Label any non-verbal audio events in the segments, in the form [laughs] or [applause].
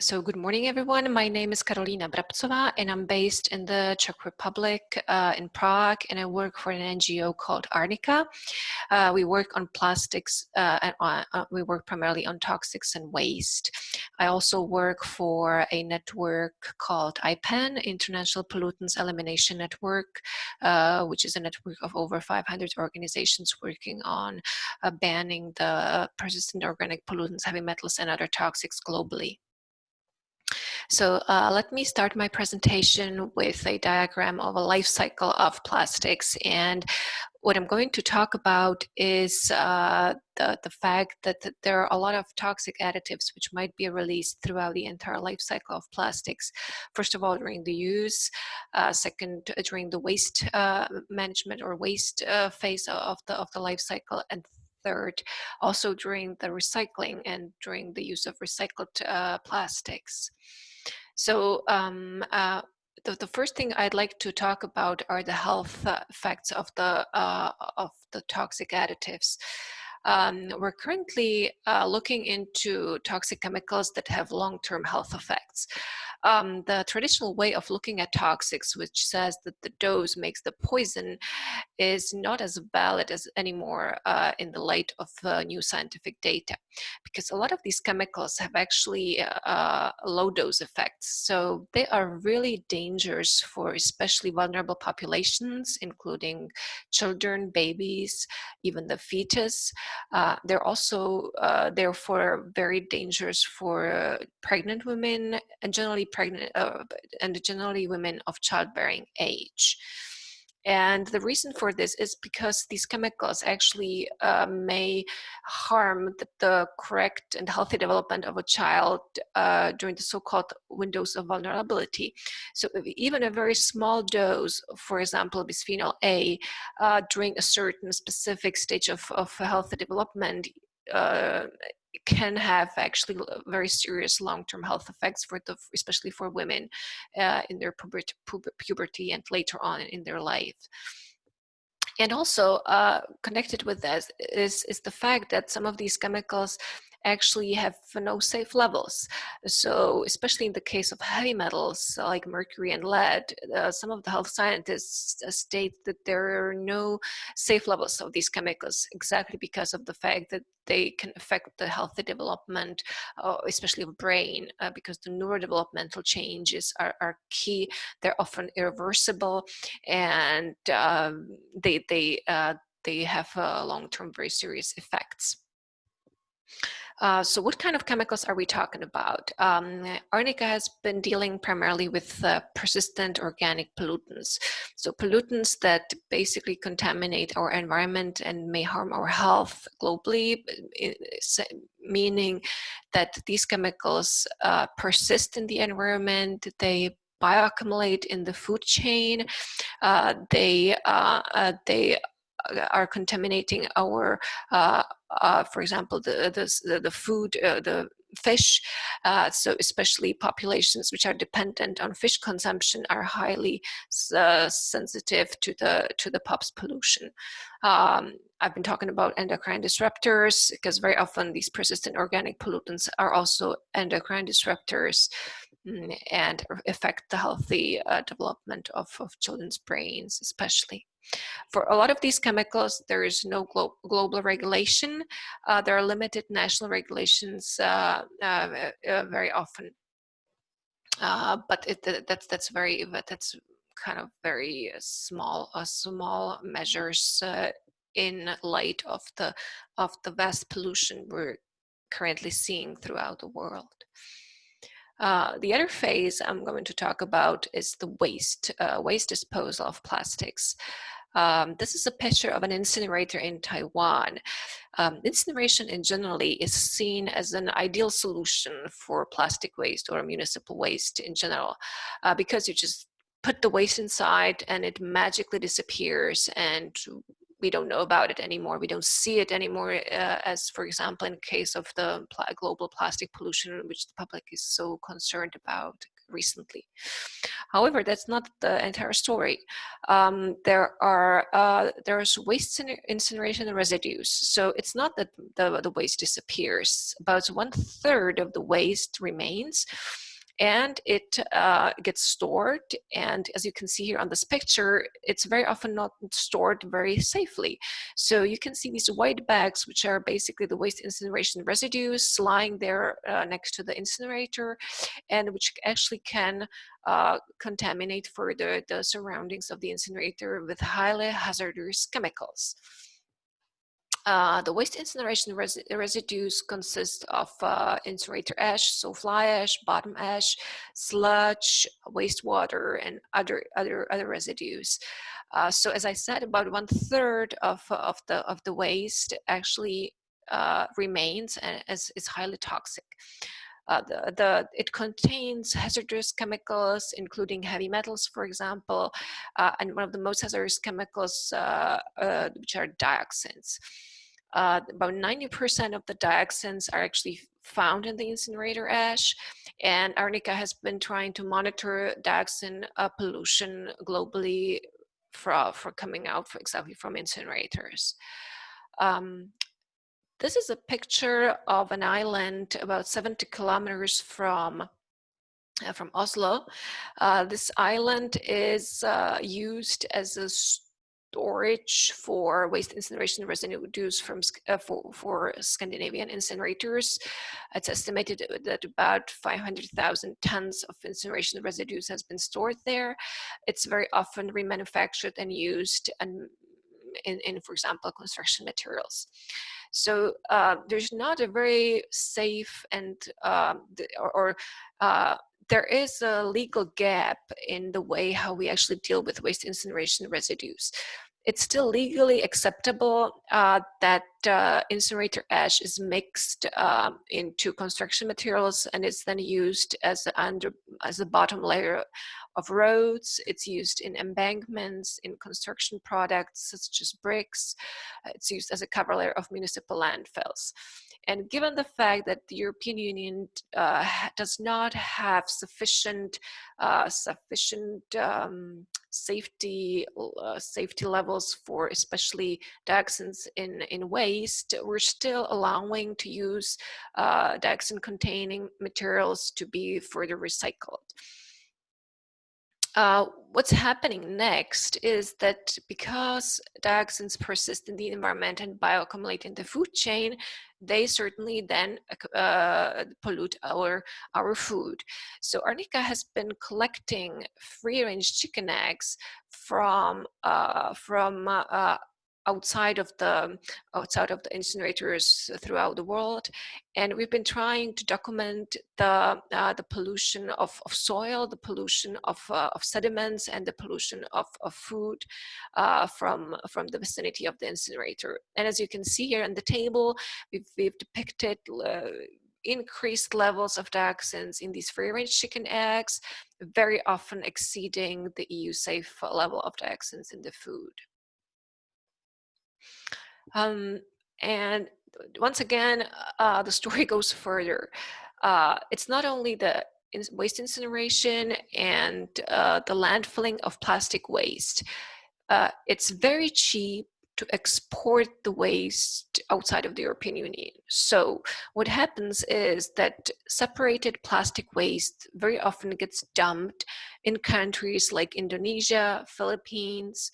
So good morning, everyone. My name is Karolina Brabcová, and I'm based in the Czech Republic uh, in Prague, and I work for an NGO called Arnika. Uh, we work on plastics, uh, and uh, uh, we work primarily on toxics and waste. I also work for a network called IPEN, International Pollutants Elimination Network, uh, which is a network of over 500 organizations working on banning the persistent organic pollutants, heavy metals, and other toxics globally. So uh, let me start my presentation with a diagram of a life cycle of plastics. And what I'm going to talk about is uh, the, the fact that, there are a lot of toxic additives which might be released throughout the entire life cycle of plastics. First of all, during the use, uh, second, uh, during the waste uh, management or waste uh, phase of the, of the life cycle, and third, also during the recycling and during the use of recycled uh, plastics. So um, uh, the, the first thing I'd like to talk about are the health uh, effects of the uh, of the toxic additives. Um, we're currently uh, looking into toxic chemicals that have long-term health effects um, the traditional way of looking at toxics, which says that the dose makes the poison, is not as valid as anymore uh, in the light of uh, new scientific data, because a lot of these chemicals have actually uh, low dose effects. So they are really dangerous for especially vulnerable populations, including children, babies, even the fetus. Uh, they're also uh, therefore very dangerous for uh, pregnant women and generally pregnant uh, and generally women of childbearing age. And the reason for this is because these chemicals actually uh, may harm the, the, correct and healthy development of a child uh, during the so-called windows of vulnerability. So even a very small dose, for example, bisphenol A, uh, during a certain specific stage of, of healthy development uh, can have actually very serious long-term health effects for the, especially for women uh, in their puberty, puberty and later on in their life. And also uh, connected with this is, is the fact that some of these chemicals actually have no safe levels. So especially in the case of heavy metals like mercury and lead, uh, some of the health scientists uh, state that there are no safe levels of these chemicals exactly because of the fact that they can affect the healthy development, uh, especially of brain, uh, because the neurodevelopmental changes are, are, key. They're often irreversible, and um, they they uh, they have uh, long-term very serious effects. Uh, so what kind of chemicals are we talking about? Um, Arnika has been dealing primarily with uh, persistent organic pollutants. So pollutants that basically contaminate our environment and may harm our health globally, meaning that these chemicals uh, persist in the environment, they bioaccumulate in the food chain, uh, they, uh, uh, they are contaminating our, uh, uh, for example, the, the, the food, uh, the fish. Uh, so especially populations which are dependent on fish consumption are highly uh, sensitive to the to the POPs pollution. Um, I've been talking about endocrine disruptors because very often these persistent organic pollutants are also endocrine disruptors mm, and affect the healthy uh, development of, of children's brains especially. For a lot of these chemicals, there is no glo global regulation. Uh, there are limited national regulations uh, uh, uh very often. Uh, but it, that's that's very that's kind of very small small measures in light of the of the vast pollution we're currently seeing throughout the world. Uh, the other phase I'm going to talk about is the waste, uh, waste disposal of plastics. Um, this is a picture of an incinerator in Taiwan. Um, incineration in generally is seen as an ideal solution for plastic waste or municipal waste in general uh, because you just put the waste inside and it magically disappears and we don't know about it anymore. We don't see it anymore uh, as, for example, in case of the pl global plastic pollution, which the public is so concerned about recently. However, that's not the entire story. Um, there are uh, there's waste incineration residues. So it's not that the, the waste disappears. About one third of the waste remains and it uh, gets stored. And as you can see here on this picture, it's very often not stored very safely. So you can see these white bags, which are basically the waste incineration residues lying there uh, next to the incinerator, and which actually can uh, contaminate further the surroundings of the incinerator with highly hazardous chemicals. Uh, the waste incineration res residues consist of uh, incinerator ash, so fly ash, bottom ash, sludge, wastewater, and other other other residues. Uh, so as I said, about one third of of the of the waste actually uh, remains and is, is highly toxic. Uh, the, the, it contains hazardous chemicals, including heavy metals, for example, uh, and one of the most hazardous chemicals, uh, uh which are dioxins. Uh, about 90% of the dioxins are actually found in the incinerator ash, and Arnika has been trying to monitor dioxin uh, pollution globally for, for coming out, for example, from incinerators. Um, this is a picture of an island about 70 kilometers from uh, from Oslo. Uh, this island is uh, used as a storage for waste incineration residues from uh, for, for Scandinavian incinerators. It's estimated that about 500,000 tons of incineration residues has been stored there. It's very often remanufactured and used and in, in for example, construction materials. So uh, there's not a very safe and um, or, or uh, there is a legal gap in the way how we actually deal with waste incineration residues. It's still legally acceptable uh, that uh, incinerator ash is mixed uh, into construction materials and it's then used as a, under, as a bottom layer of roads. It's used in embankments, in construction products such as bricks. It's used as a cover layer of municipal landfills. And given the fact that the European Union uh, does not have sufficient, uh, sufficient um, safety uh, safety levels for especially dioxins in in waste, we're still allowing to use uh, dioxin containing materials to be further recycled. Uh, what's happening next is that because dioxins persist in the environment and bioaccumulate in the food chain, they certainly then uh, pollute our, our food. So Arnika has been collecting free-range chicken eggs from, uh, from uh, outside of the outside of the incinerators throughout the world and we've been trying to document the uh, the pollution of, of soil the pollution of, uh, of sediments and the pollution of, of food uh, from from the vicinity of the incinerator and as you can see here in the table we've, we've depicted uh, increased levels of dioxins in these free-range chicken eggs, very often exceeding the EU safe level of dioxins in the food. Um, and once again, uh, the story [laughs] goes further. Uh, it's not only the waste incineration and uh, the landfilling of plastic waste. Uh, it's very cheap to export the waste outside of the European Union. So what happens is that separated plastic waste very often gets dumped in countries like Indonesia, Philippines,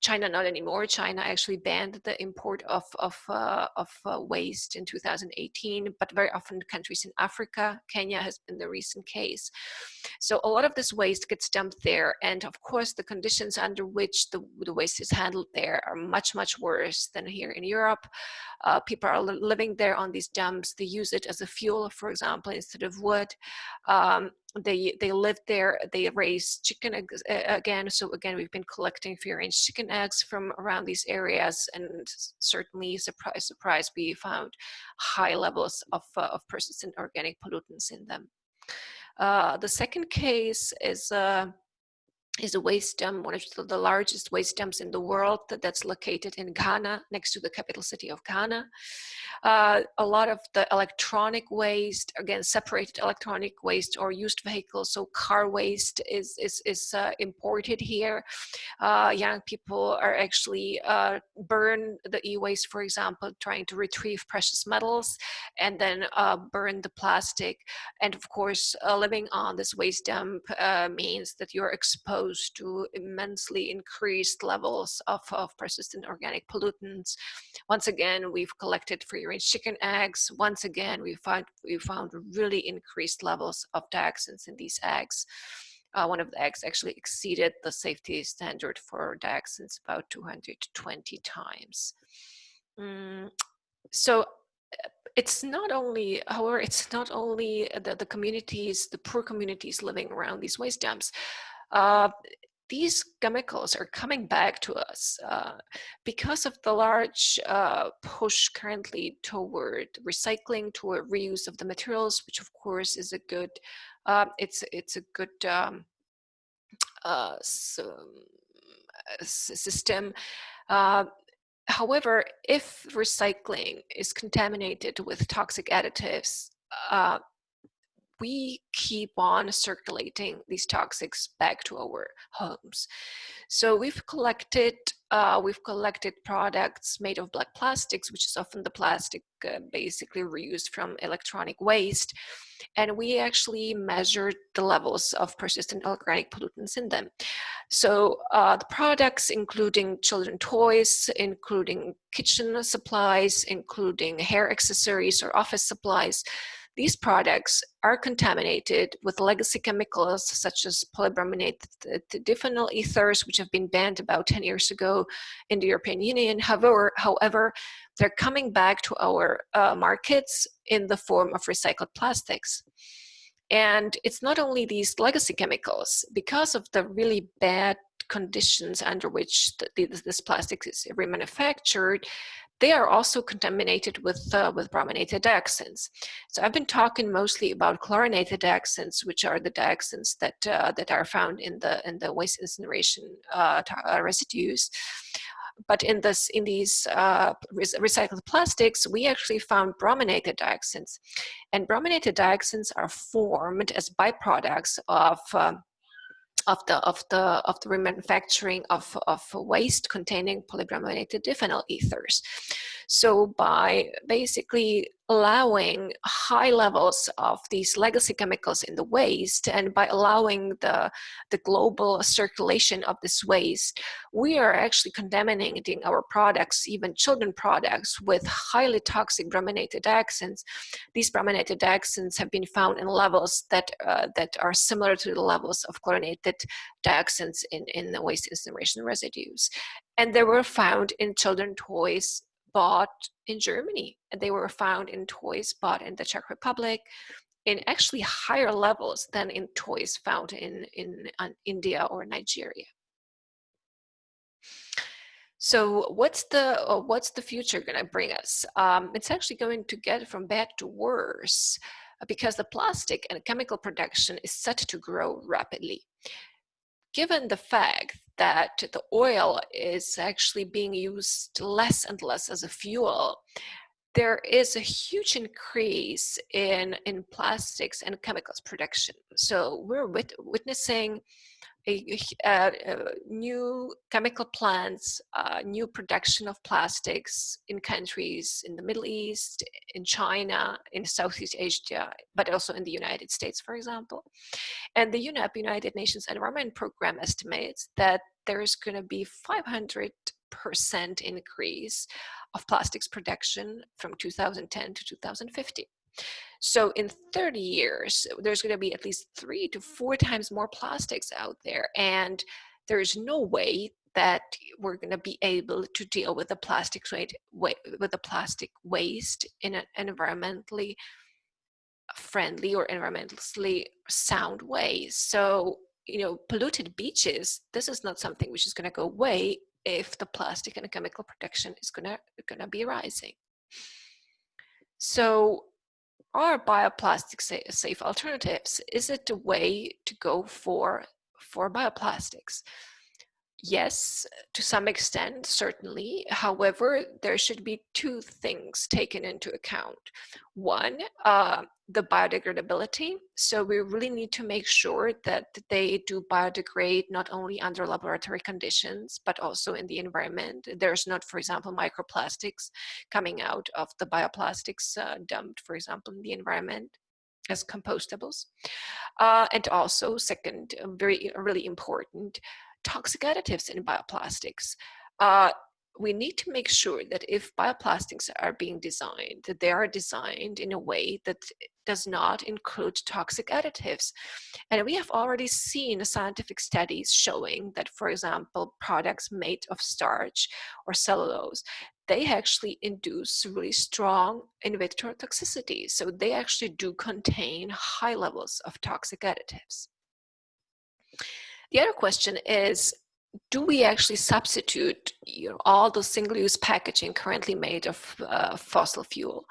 China not anymore. China actually banned the import of of, uh, of uh, waste in 2018, but very often countries in Africa, Kenya has been the recent case. So a lot of this waste gets dumped there, and of course the conditions under which the, the waste is handled there are much much worse than here in Europe. Uh, people are living there on these dumps. They use it as a fuel, for example, instead of wood. Um, they they live there they raise chicken eggs again so again we've been collecting free range chicken eggs from around these areas and certainly surprise surprise we found high levels of, uh, of persistent organic pollutants in them. Uh, the second case is uh, is a waste dump, one of the largest waste dumps in the world that's located in Ghana, next to the capital city of Ghana. Uh, a lot of the electronic waste, again, separated electronic waste or used vehicles, so car waste is, is, is uh, imported here. Uh, young people are actually uh, burn the e-waste, for example, trying to retrieve precious metals and then uh, burn the plastic. And of course, uh, living on this waste dump means that you're exposed exposed to immensely increased levels of, of persistent organic pollutants. Once again, we've collected free-range chicken eggs. Once again, we found, we found really increased levels of dioxins in these eggs. Uh, one of the eggs actually exceeded the safety standard for dioxins about 220 times. Mm, so it's not only, however, it's not only the, the communities, the poor communities living around these waste dumps, uh, these chemicals are coming back to us uh, because of the large uh, push currently toward recycling, toward reuse of the materials, which of course is a good, uh, it's it's a good um, uh, so, system. Uh, however, if recycling is contaminated with toxic additives, we keep on circulating these toxics back to our homes. So we've collected uh, we've collected products made of black plastics, which is often the plastic uh, basically reused from electronic waste. And we actually measured the levels of persistent organic pollutants in them. So uh, the products, including children toys, including kitchen supplies, including hair accessories or office supplies, these products are contaminated with legacy chemicals such as polybrominated diphenyl ethers, which have been banned about 10 years ago in the European Union. However, however they're coming back to our uh, markets in the form of recycled plastics. And it's not only these legacy chemicals, because of the really bad conditions under which the, this plastic is remanufactured, they are also contaminated with, uh, with brominated dioxins. So I've been talking mostly about chlorinated dioxins, which are the dioxins that, uh, that are found in the, in the waste incineration uh, uh residues. But in, this, in these uh, recycled plastics, we actually found brominated dioxins. And brominated dioxins are formed as byproducts of um, of the of the of the remanufacturing of, of waste containing polybrominated diphenyl ethers. So by basically allowing high levels of these legacy chemicals in the waste and by allowing the, the global circulation of this waste, we are actually contaminating our products, even children products, with highly toxic brominated dioxins. These brominated dioxins have been found in levels that, uh, that are similar to the levels of chlorinated dioxins in, in the waste incineration residues. And they were found in children toys bought in Germany and they were found in toys bought in the Czech Republic in actually higher levels than in toys found in, in, in India or Nigeria. So what's the uh, what's the future going to bring us? Um, it's actually going to get from bad to worse because the plastic and chemical production is set to grow rapidly. Given the fact that the oil is actually being used less and less as a fuel, there is a huge increase in, in plastics and chemicals production. So we're wit witnessing a, new chemical plants, uh, new production of plastics in countries in the Middle East, in China, in Southeast Asia, but also in the United States, for example. And the UNEP, United Nations Environment Program estimates that there is going to be 500% increase of plastics production from 2010 to 2050. So in 30 years, there's going to be at least three to four times more plastics out there. And there's no way that we're going to be able to deal with the plastic with the plastic waste in an environmentally friendly or environmentally sound way. So, you know, polluted beaches, this is not something which is going to go away if the plastic and chemical production is going to going to be rising. So are bioplastic safe alternatives? Is it a way to go for for bioplastics? Yes, to some extent, certainly. However, there should be two things taken into account. One, uh, the biodegradability. So we really need to make sure that they do biodegrade not only under laboratory conditions, but also in the environment. There's not, for example, microplastics coming out of the bioplastics uh, dumped, for example, in the environment as compostables. Uh, and also, second, very really important, toxic additives in bioplastics. Uh, we need to make sure that if bioplastics are being designed, that they are designed in a way that does not include toxic additives. And we have already seen scientific studies showing that, for example, products made of starch or cellulose, they actually induce really strong in vitro toxicity. So they actually do contain high levels of toxic additives. The other question is, do we actually substitute you know, all the single-use packaging currently made of uh, fossil fuel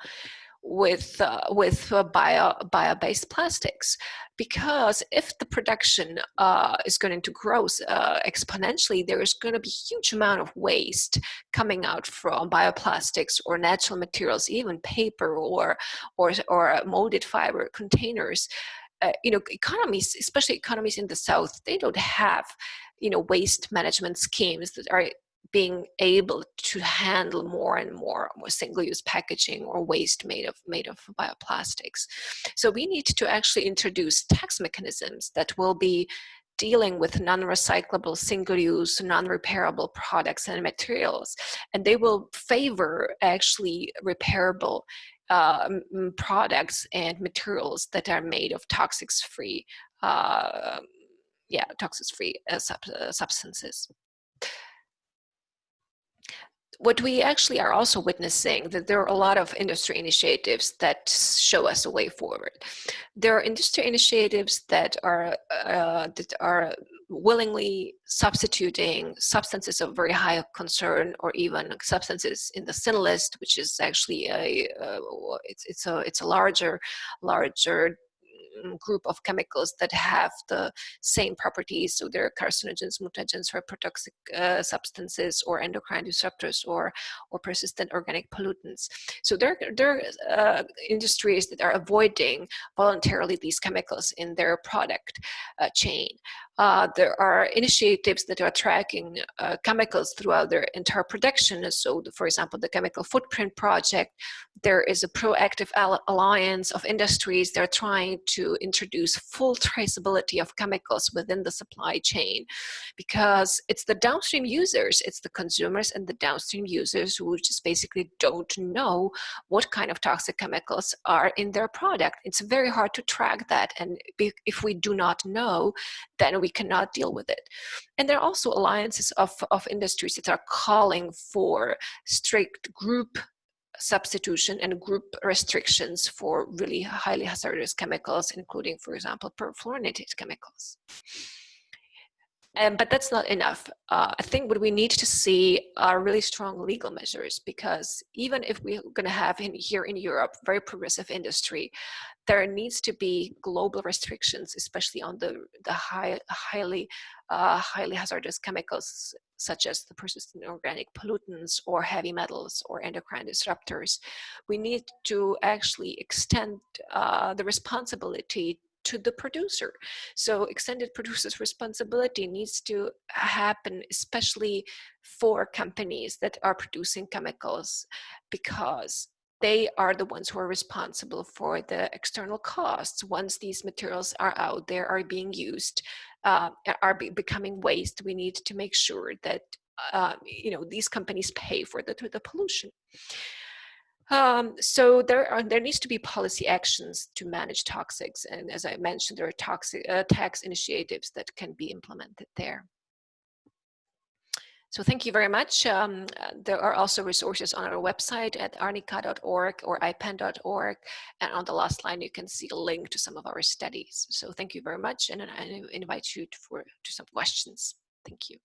with uh, with uh, bio bio-based plastics? Because if the production uh, is going to grow uh, exponentially, there is going to be huge amount of waste coming out from bioplastics or natural materials, even paper or or or molded fiber containers uh, you know, economies, especially economies in the South, they don't have, you know, waste management schemes that are being able to handle more and more, more single-use packaging or waste made of made of bioplastics. So we need to actually introduce tax mechanisms that will be dealing with non-recyclable, single-use, non-repairable products and materials, and they will favor actually repairable uh, products and materials that are made of toxics-free, uh, yeah, toxics-free uh, sub uh, substances what we actually are also witnessing that there are a lot of industry initiatives that show us a way forward. There are industry initiatives that are uh, that are willingly substituting substances of very high concern or even substances in the SIN list, which is actually a uh, it's it's a it's a larger larger group of chemicals that have the same properties. So they're carcinogens, mutagens, reprotoxic uh, substances, or endocrine disruptors, or or persistent organic pollutants. So there, there are uh, industries that are avoiding voluntarily these chemicals in their product uh, chain. Uh, there are initiatives that are tracking uh, chemicals throughout their entire production. So, the, for example, the Chemical Footprint Project, there is a proactive alliance of industries. that are trying to introduce full traceability of chemicals within the supply chain because it's the downstream users, it's the consumers and the downstream users who just basically don't know what kind of toxic chemicals are in their product. It's very hard to track that. And if we do not know, then we cannot deal with it. And there are also alliances of, of industries that are calling for strict group substitution and group restrictions for really highly hazardous chemicals, including, for example, perfluorinated chemicals. Um, but that's not enough. Uh, I think what we need to see are really strong legal measures because even if we're going to have in here in Europe very progressive industry, there needs to be global restrictions, especially on the the high, highly uh, highly hazardous chemicals such as the persistent organic pollutants or heavy metals or endocrine disruptors. We need to actually extend uh, the responsibility to the producer. So extended producer's responsibility needs to happen, especially for companies that are producing chemicals, because they are the ones who are responsible for the external costs once these materials are out there are being used uh, are be becoming waste we need to make sure that uh, you know these companies pay for the, the pollution um, so there are there needs to be policy actions to manage toxics, and as I mentioned, there are toxic uh, tax initiatives that can be implemented there. So thank you very much. Um, there are also resources on our website at arnika.org or ipen.org. And on the last line, you can see a link to some of our studies. So thank you very much. And I invite you to, for, to some questions. Thank you.